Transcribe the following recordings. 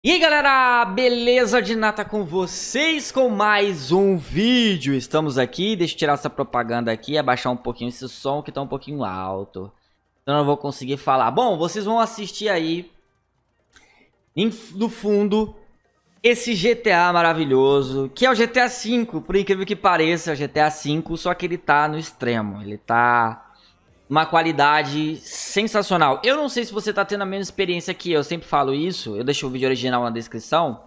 E aí galera, beleza de nata com vocês com mais um vídeo? Estamos aqui, deixa eu tirar essa propaganda aqui Abaixar um pouquinho esse som que tá um pouquinho alto. Então eu não vou conseguir falar. Bom, vocês vão assistir aí No fundo Esse GTA maravilhoso Que é o GTA V, por incrível que pareça É o GTA V, só que ele tá no extremo. Ele tá uma qualidade sensacional. Eu não sei se você tá tendo a mesma experiência que eu, sempre falo isso, eu deixo o vídeo original na descrição,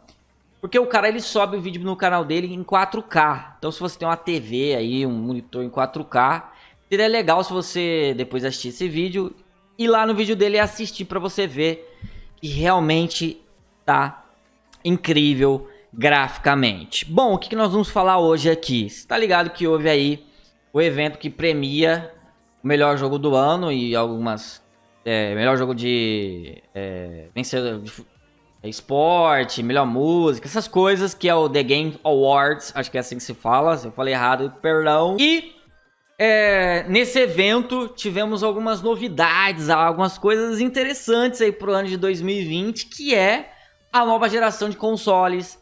porque o cara ele sobe o vídeo no canal dele em 4K. Então se você tem uma TV aí, um monitor em 4K, seria legal se você depois assistir esse vídeo e lá no vídeo dele assistir para você ver que realmente tá incrível graficamente. Bom, o que, que nós vamos falar hoje aqui? Você tá ligado que houve aí o evento que premia melhor jogo do ano e algumas. É, melhor jogo de. É, vencedor de esporte, melhor música, essas coisas que é o The Game Awards, acho que é assim que se fala, se eu falei errado, perdão. E é, nesse evento tivemos algumas novidades, algumas coisas interessantes aí pro ano de 2020, que é a nova geração de consoles.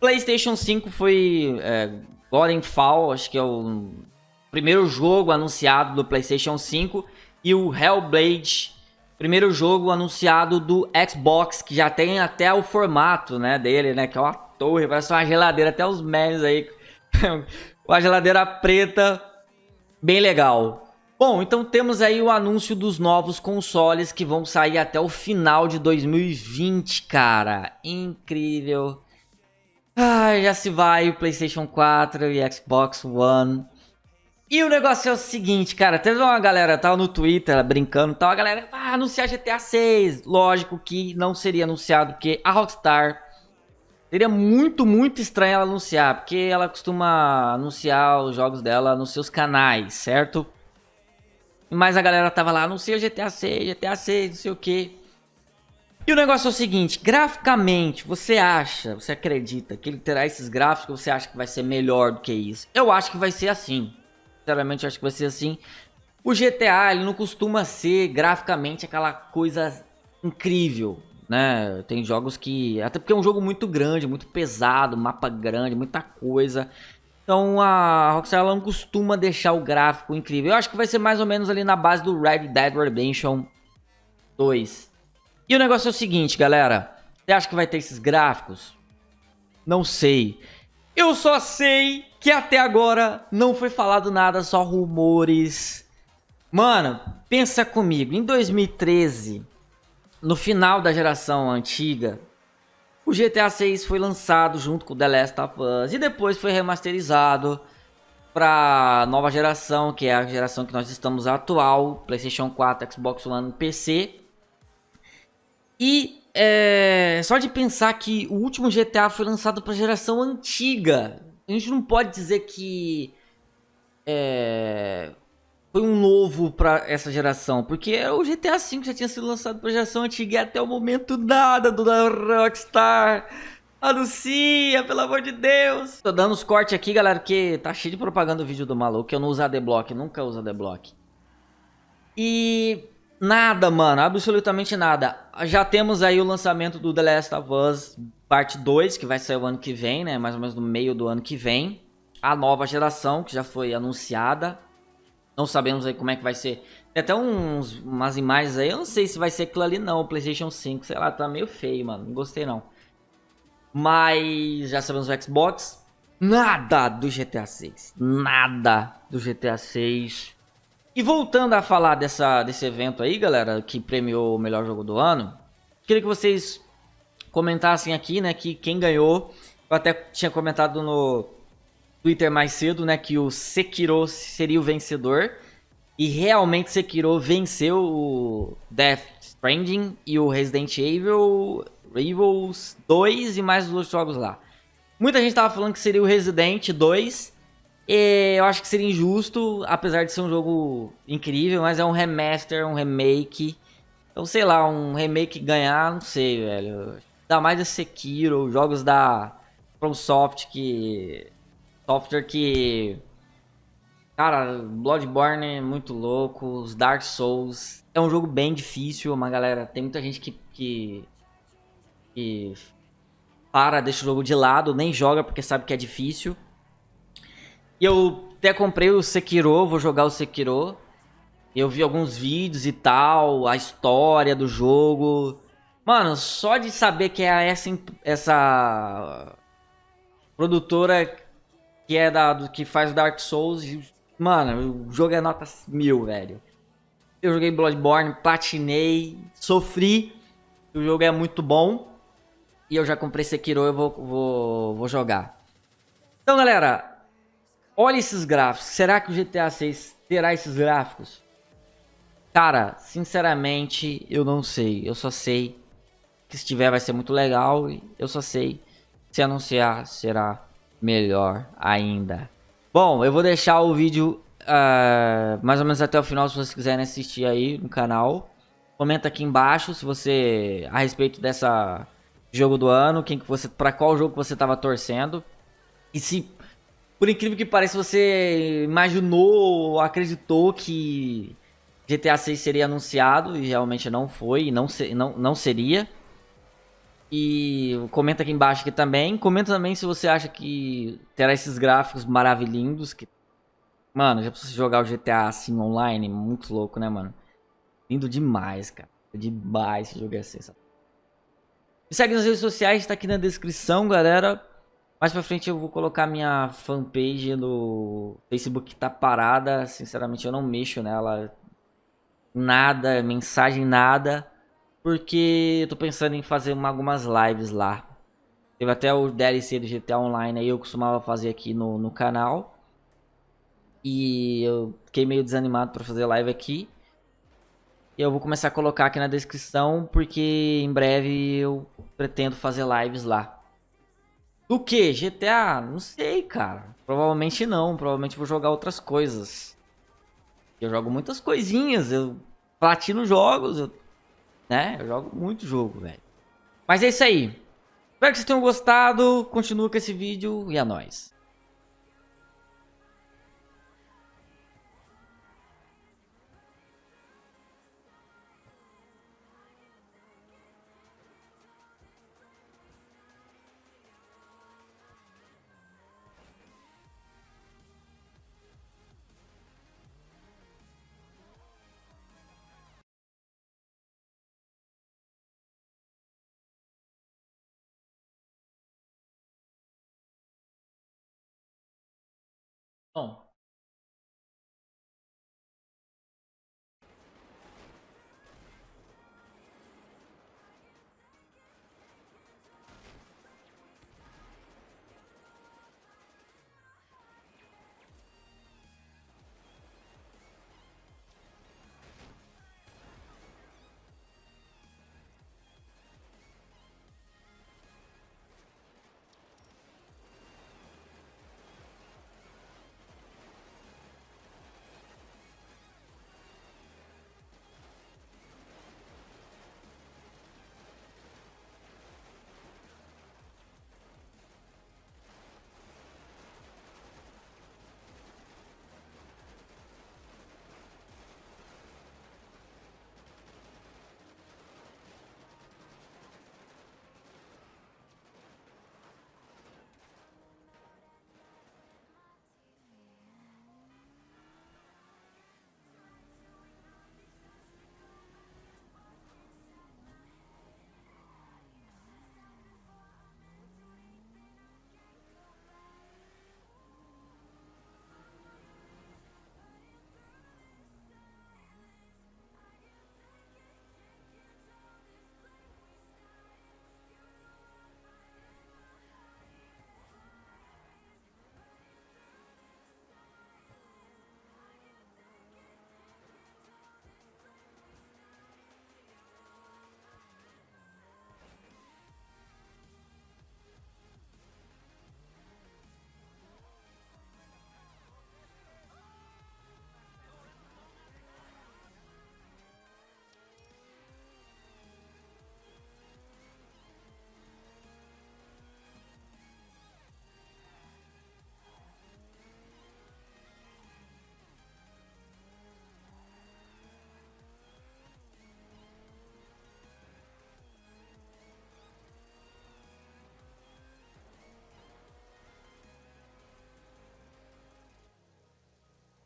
PlayStation 5 foi é, Fall, acho que é o primeiro jogo anunciado do PlayStation 5 e o Hellblade, primeiro jogo anunciado do Xbox, que já tem até o formato, né, dele, né, que é uma torre, parece uma geladeira, até os memes aí, uma geladeira preta, bem legal. Bom, então temos aí o anúncio dos novos consoles que vão sair até o final de 2020, cara. Incrível. Ai, já se vai o PlayStation 4 e Xbox One. E o negócio é o seguinte, cara, teve uma galera, tava no Twitter brincando, tal, a galera, ah, anunciar GTA 6. Lógico que não seria anunciado, porque a Rockstar seria muito, muito estranho ela anunciar, porque ela costuma anunciar os jogos dela nos seus canais, certo? Mas a galera tava lá, anuncia GTA 6, GTA 6, não sei o que. E o negócio é o seguinte, graficamente, você acha, você acredita que ele terá esses gráficos, você acha que vai ser melhor do que isso? Eu acho que vai ser assim. Sinceramente, acho que vai ser assim. O GTA, ele não costuma ser graficamente aquela coisa incrível, né? Tem jogos que... Até porque é um jogo muito grande, muito pesado, mapa grande, muita coisa. Então a Rockstar não costuma deixar o gráfico incrível. Eu acho que vai ser mais ou menos ali na base do Red Dead Redemption 2. E o negócio é o seguinte, galera. Você acha que vai ter esses gráficos? Não sei. Eu só sei que até agora não foi falado nada, só rumores. Mano, pensa comigo, em 2013, no final da geração antiga, o GTA 6 foi lançado junto com The Last of Us e depois foi remasterizado para nova geração, que é a geração que nós estamos atual, PlayStation 4, Xbox One, PC. E é, só de pensar que o último GTA foi lançado para geração antiga. A gente não pode dizer que é, foi um novo para essa geração, porque o GTA V já tinha sido lançado para geração antiga e até o momento nada do Rockstar. Anuncia, pelo amor de Deus. Tô dando os cortes aqui, galera, porque tá cheio de propaganda o vídeo do maluco. Eu não uso ADBlock, nunca uso ADBlock. E Nada, mano, absolutamente nada. Já temos aí o lançamento do The Last of Us parte 2, que vai sair o ano que vem, né? Mais ou menos no meio do ano que vem. A nova geração, que já foi anunciada. Não sabemos aí como é que vai ser. Tem até uns, umas imagens aí, eu não sei se vai ser aquilo ali não, o Playstation 5, sei lá, tá meio feio, mano, não gostei não. Mas já sabemos o Xbox, nada do GTA 6, nada do GTA 6. E voltando a falar dessa, desse evento aí, galera, que premiou o melhor jogo do ano, queria que vocês comentassem aqui, né, que quem ganhou, eu até tinha comentado no Twitter mais cedo, né, que o Sekiro seria o vencedor, e realmente Sekiro venceu o Death Stranding e o Resident Evil, Evil 2 e mais os outros jogos lá. Muita gente tava falando que seria o Resident 2, e eu acho que seria injusto, apesar de ser um jogo incrível, mas é um remaster, um remake. Então, sei lá, um remake ganhar, não sei, velho. Dá mais a Sekiro, jogos da FromSoft que... Software que... Cara, Bloodborne é muito louco, os Dark Souls... É um jogo bem difícil, uma galera... Tem muita gente que... que, que para, deixa o jogo de lado, nem joga porque sabe que é difícil. E eu até comprei o Sekiro, vou jogar o Sekiro. Eu vi alguns vídeos e tal, a história do jogo. Mano, só de saber que é essa, essa produtora que é da, do, que faz o Dark Souls, mano, o jogo é nota mil, velho. Eu joguei Bloodborne, platinei, sofri. O jogo é muito bom. E eu já comprei Sekiro, eu vou, vou, vou jogar. Então, galera, olha esses gráficos. Será que o GTA 6 terá esses gráficos? Cara, sinceramente, eu não sei. Eu só sei que se tiver vai ser muito legal. E eu só sei se anunciar será melhor ainda. Bom, eu vou deixar o vídeo uh, mais ou menos até o final se vocês quiserem assistir aí no canal. Comenta aqui embaixo se você a respeito dessa jogo do ano, quem que você para qual jogo você estava torcendo. E se por incrível que pareça você imaginou, acreditou que GTA 6 seria anunciado e realmente não foi, e não, se, não, não seria. E comenta aqui embaixo aqui também. Comenta também se você acha que terá esses gráficos maravilhindos. Que... Mano, já precisa jogar o GTA assim online. Muito louco, né, mano? Lindo demais, cara. Demais esse jogo é sensacional. Me segue nas redes sociais, tá aqui na descrição, galera. Mais pra frente eu vou colocar minha fanpage no Facebook que tá parada. Sinceramente, eu não mexo nela nada, mensagem nada, porque eu tô pensando em fazer uma, algumas lives lá. Teve até o DLC do GTA Online aí, eu costumava fazer aqui no, no canal. E eu fiquei meio desanimado para fazer live aqui. E eu vou começar a colocar aqui na descrição, porque em breve eu pretendo fazer lives lá. Do que? GTA? Não sei, cara. Provavelmente não. Provavelmente vou jogar outras coisas. Eu jogo muitas coisinhas, eu platino jogos, eu, né? Eu jogo muito jogo, velho. Mas é isso aí. Espero que vocês tenham gostado. Continua com esse vídeo e é nóis. Bom,